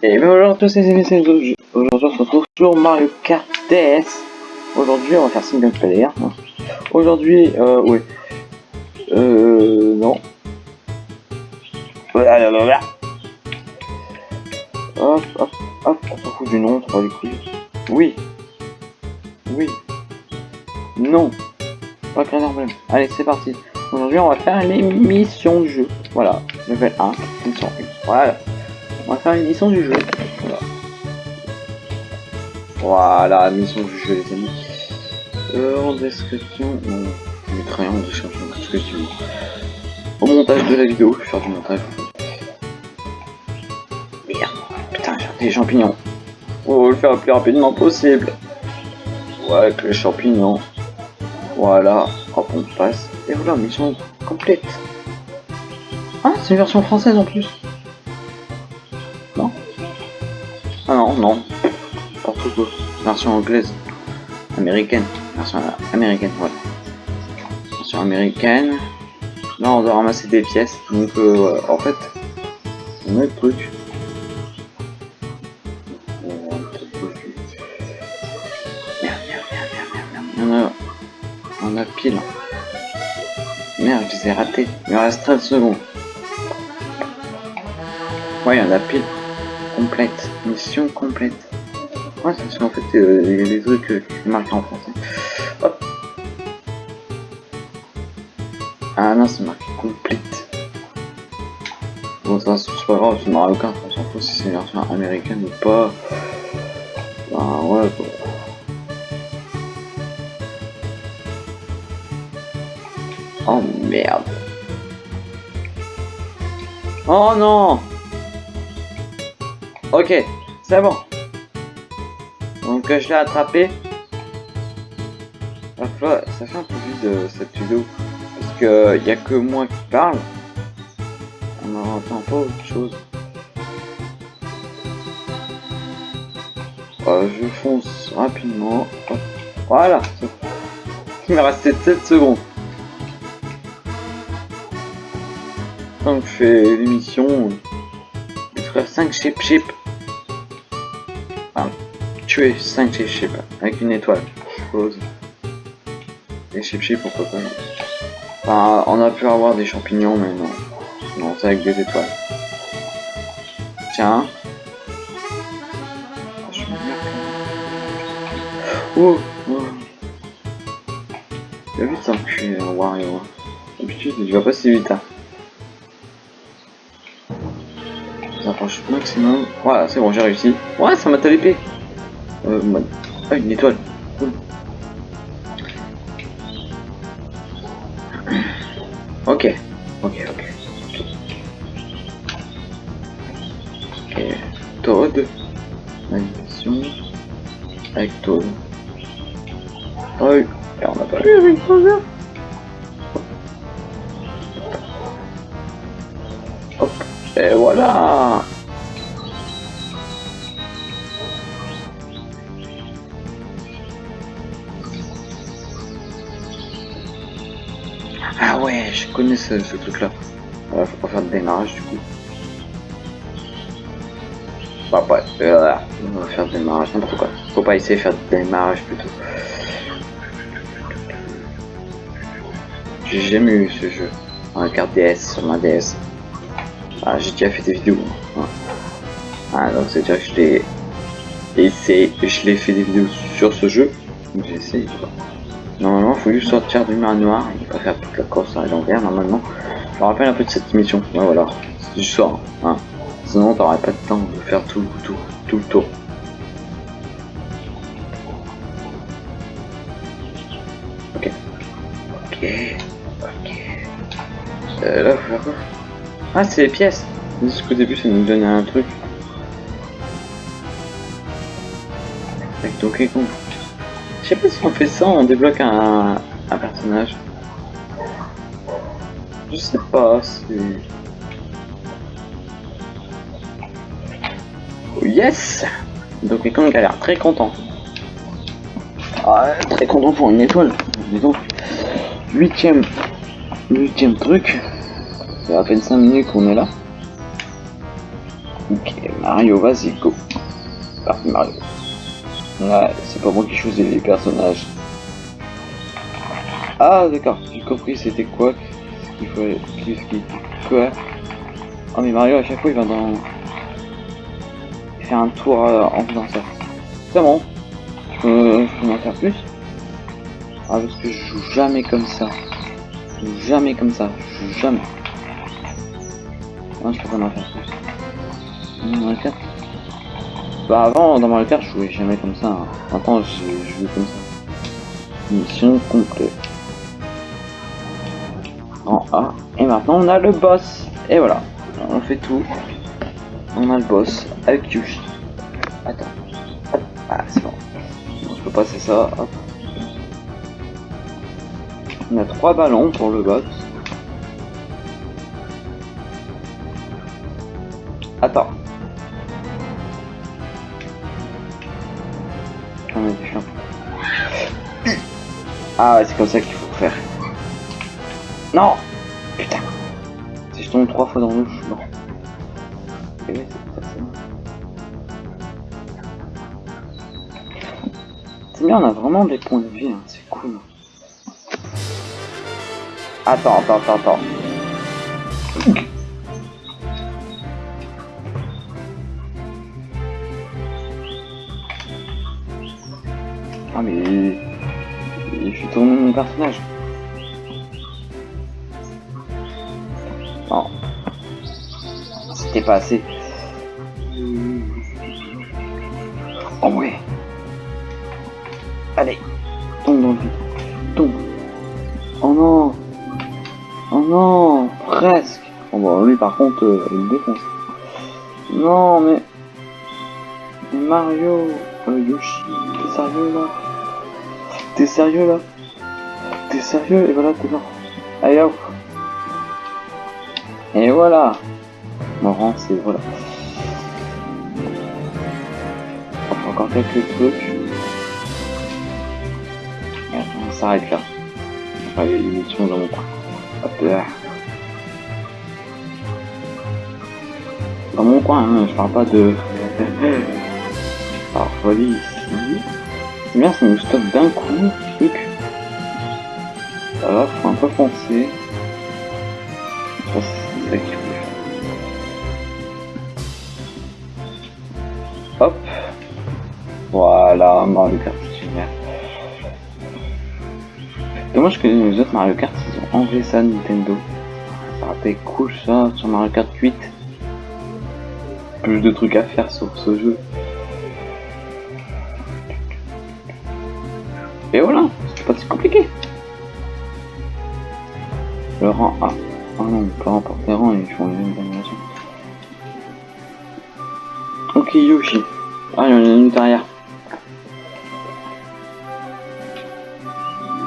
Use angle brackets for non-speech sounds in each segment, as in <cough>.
Et bien bonjour à tous les amis, c'est Aujourd'hui on se retrouve sur Mario Kart DS. Aujourd'hui on va faire single player. Aujourd'hui, euh, oui. Euh, non. Voilà. Hop, hop, hop, on s'en fout du nom, on les couilles. Oui. Oui. Non. Pas qu'un problème. Allez, c'est parti. Aujourd'hui on va faire l'émission du jeu. Voilà, level 1, mission 1. Voilà. On va faire une mission du jeu. Voilà. Voilà, mission du jeu, les amis. Euh, en description, je mettrai rien en description, tout ce que tu veux. Au montage de la vidéo, je vais faire du montage. Merde, putain, j'ai des champignons. Faut le faire le plus rapidement possible. Ouais, avec les champignons. Voilà, hop, on passe. Et voilà, mission complète. Ah, c'est une version française en plus. Non, non. Version anglaise. Américaine. Version américaine, voilà. Version américaine. Là, on doit ramasser des pièces. Donc, euh, en fait, on a le truc. On a, on a pile. Merde, je les ai ratés. Il me reste 13 secondes. Ouais, il y en a pile. Complète. Mission complète. Ouais, c'est parce qu'en fait, euh, trucs euh, qui en français. Hop. Ah non, c'est marqué complète. Bon, ça, c'est pas grave, c'est Mario Kart, on s'en fout si c'est une version américaine ou pas. Bah ouais, quoi. Oh merde. Oh non Ok, c'est bon. Donc euh, je l'ai attrapé. Fait, ça fait un peu vide euh, cette vidéo. Parce que il y a que moi qui parle. On n'entend pas autre chose. Euh, je fonce rapidement. Voilà. Il me restait 7 secondes. Donc je fais l'émission. Détruire 5 chip chip. Tuer 5 chip avec une étoile, je suppose. Les chip chip pourquoi pas. Enfin, on a pu avoir des champignons mais non. Non, c'est avec des étoiles. Tiens. Oh, oh. Il va vite s'enculer Wario. D'habitude il va pas si vite hein. J'approche maximum. Voilà, c'est bon, j'ai réussi. Ouais, ça m'a l'épée. Euh, Ah, une étoile. Ok. Ok, ok. Ok. Toad. Animation. Avec Toad. Oh, et on n'a pas eu avec Bowser. Hop. Et voilà Ah ouais, je connais ce, truc-là. Faut pas faire de démarrage du coup. Bah ouais, euh, on va faire de démarrage, n'importe quoi. Faut pas essayer de faire de démarrage plutôt. J'ai jamais eu ce jeu. En carte DS sur ma DS. Ah, j'ai déjà fait des vidéos. Ah, donc c'est déjà que je l'ai essayé, je l'ai fait des vidéos sur ce jeu. J'ai essayé. Normalement, il faut juste sortir du manoir et pas faire toute la course à l'envers. Normalement, je me rappelle un peu de cette mission. Ouais, voilà, c'est du soir. Hein. Sinon, t'aurais pas de temps de faire tout, tout, tout le tour. Ok. Ok. Ok. Euh, là, Ah, c'est les pièces. Juste qu'au début, ça nous donnait un truc. Avec Donkey Kong. Je sais pas si on fait ça, on débloque un, un personnage. Je sais pas si... Oh, yes Donkey Kong a l'air très content. Ah, très content pour une étoile. Dis donc. Huitième. Huitième truc. Ça fait à peine 5 minutes qu'on est là. Ok, Mario, vas-y, go. Parti Mario. Ouais, c'est pas moi qui choisis les personnages. Ah, d'accord, j'ai compris, c'était quoi qu'il faut... Qu'est-ce qui... Quoi Oh, mais Mario, à chaque fois, il va dans... Il fait un tour euh, en faisant ça. C'est bon. Je peux, je en faire plus Ah, parce que je joue jamais comme ça. Je joue jamais comme ça. Je joue jamais. Non, je peux pas en faire plus. Mario Kart Bah, avant, dans Mario Kart, je jouais jamais comme ça. Hein. Maintenant, je, joue comme ça. Mission complète. En A. Et maintenant, on a le boss. Et voilà. On fait tout. On a le boss avec Yoshi. Attends. Ah, c'est bon. bon. Je peux passer ça. On a trois ballons pour le boss. Attends. Ah, ouais, c'est comme ça qu'il faut faire. Non Putain Si je tombe trois fois dans l'eau, je. C'est bien, on a vraiment des points de vie, hein, c'est cool. Attends, attends, attends, attends. Mais... Je suis tourné mon personnage. Non. C'était pas assez. Oh ouais. Allez. Tombe dans le vide. Oh non. Oh non. Presque. Bon bah lui par contre, euh, il me défonce. Non mais... Mario... Euh, Yoshi, sérieux là? T'es sérieux là T'es sérieux Et voilà, t'es mort. Allez hop Et voilà Morant, c'est voilà. Encore quelques trucs. Attends, on s'arrête là. Enfin, il y a une mission dans mon coin. Hop là. Dans mon coin, hein, je parle pas de... <laughs> Alors, folie ça nous stoppe d'un coup, truc. Ça va, faut un peu penser. C'est. Hop. Voilà, Mario Kart super. Dommage que les autres Mario Kart, ils ont enlevé ça Nintendo. Ça aurait été cool ça sur Mario Kart 8. Plus de trucs à faire sur ce jeu. Et voilà, c'est pas si compliqué. Le rang A. Ah non, peu importe les rangs, ils font les mêmes animations. Ok, Yoshi. Ah, il y en a une derrière.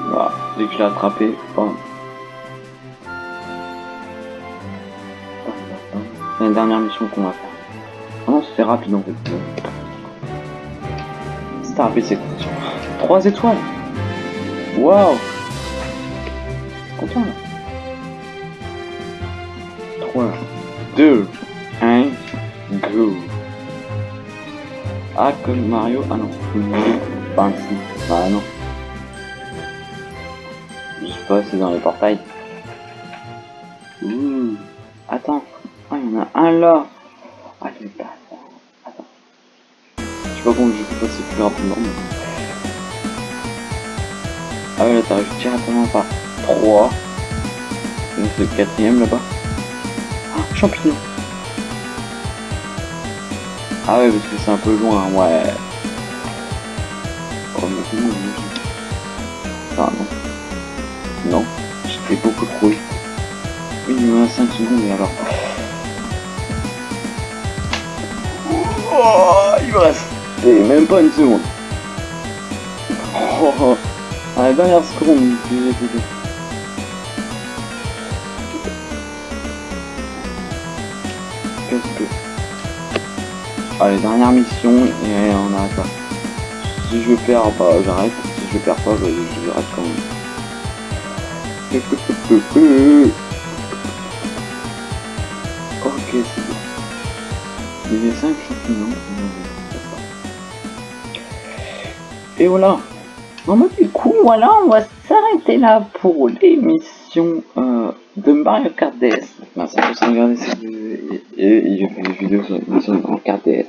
Voilà, dès que je l'ai attrapé, bam. C'est la dernière mission qu'on va faire. Ah non, c'était rapide en fait. C'était rapide cette mission. 3 étoiles. Waouh. Content. Là 3, 2, 1, go. Ah comme Mario, ah non, pas bah non. Je sais pas, c'est dans les portails. Ouh, attends, ah il y en a un là. Ah il pas... Attends. Je sais pas comment je peux plus rapidement. Ah ouais, t'arrives directement par 3. C'est le quatrième là-bas. Ah, champignon. Ah ouais, parce que c'est un peu loin, ouais. Oh, mais non, non. Non, j'étais beaucoup trop vite. Reste 5 secondes, et alors... Oh, il me reste... même pas une seconde. Oh, à la dernière seconde, j'ai écouté. Qu'est-ce que... Allez, dernière mission, et on arrête là. Si je perds, bah j'arrête. Si je perds pas, bah, j'arrête quand même. Ok, c'est bon. Il y a 5 champignons. Et voilà. Bon bah du coup, voilà, on va s'arrêter là pour l'émission euh, de Mario Kart DS. Merci regarder cette vidéo et, et, et vidéos sur de Mario Kart DS.